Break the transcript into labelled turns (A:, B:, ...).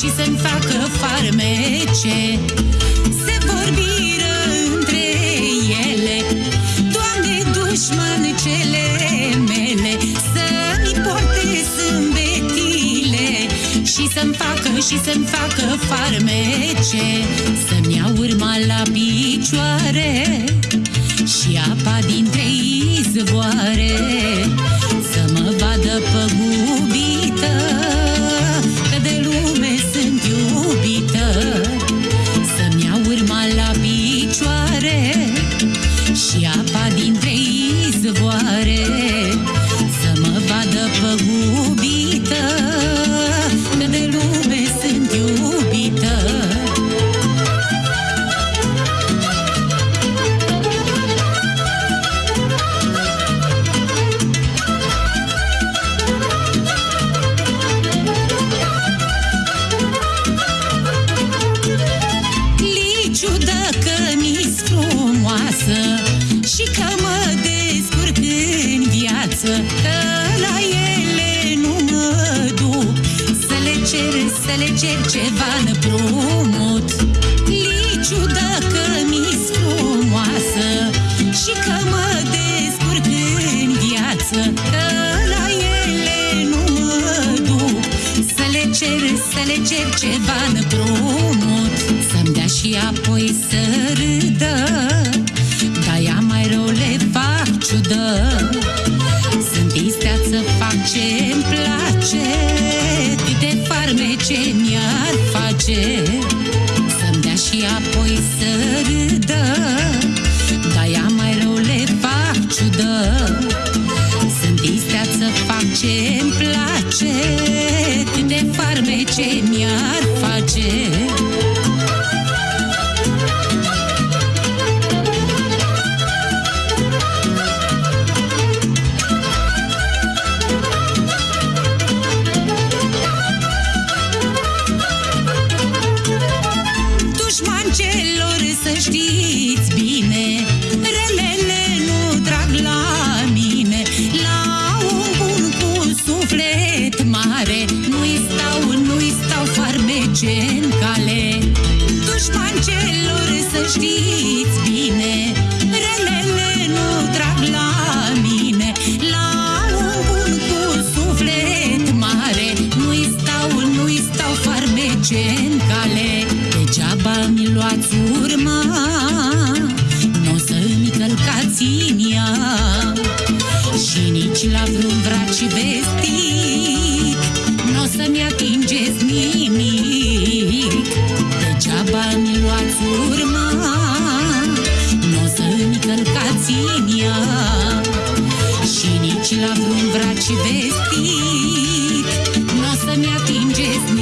A: și să-mi facă farmece. Se vorbiră între ele Doamne, dușman cele mele Să-mi porte sâmbetile Și să-mi facă și să-mi facă farmece. Să-mi iau urma la picioare Și apa dintre izvoare apa dintre izvoare Să mă vadă păgubită să le cer ceva împrumut. Liciu dacă mi-s frumoasă Și că mă descurc în viață Că la ele nu mă duc. Să le cer, să le cer ceva împrumut Să-mi dea și apoi să râdă. Dar ea mai rău le fac ciudă. Sunt isteață, fac ce-mi place Câte farmece mi-ar face? Să-mi dea și apoi să râdă. Dar ea mai rău le fac ciudă. Sunt isteață, fac ce-mi place. Câte farmece mi-ar face Dușman celor să știți bine. Relele nu trag la mine. La un bun cu suflet mare Nu-i stau, nu-i stau farmece în cale. Dușman celor să știți bine. Relele nu trag la mine. La un bun cu suflet mare Nu-i stau, nu-i stau farmece în cale Degeaba mi luați urma Nu o să-mi călcați în ea Și nici la vreun vraci vestit Nu o să-mi atingeți nimic. Degeaba mi luați urma Nu o să-mi călcați în ea Și nici la vreun vraci vestit Nu o să-mi atingeți nimic